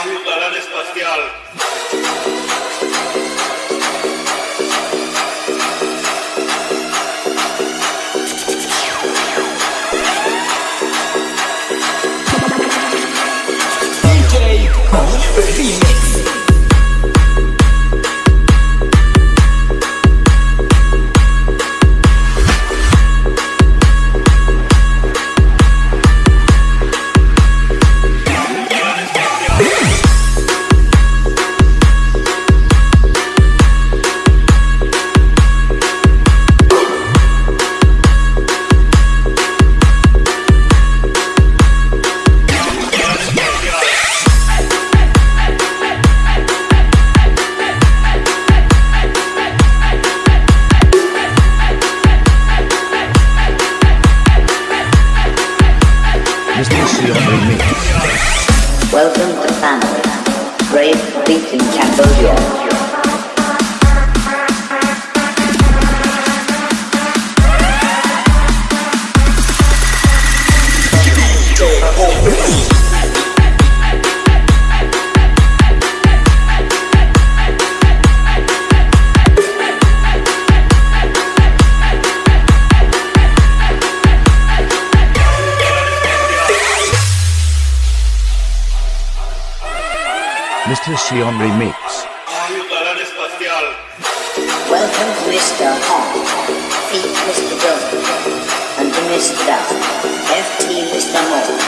ayudarán espacial. Welcome to family. Brave in Cambodia. Mr. Sion Remix. Welcome to Mr. Hong. Feet Mr. Bill. And Mr. FT Mr. Moore.